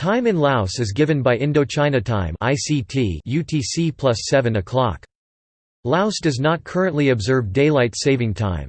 Time in Laos is given by Indochina Time (ICT) UTC plus 7 o'clock. Laos does not currently observe daylight saving time.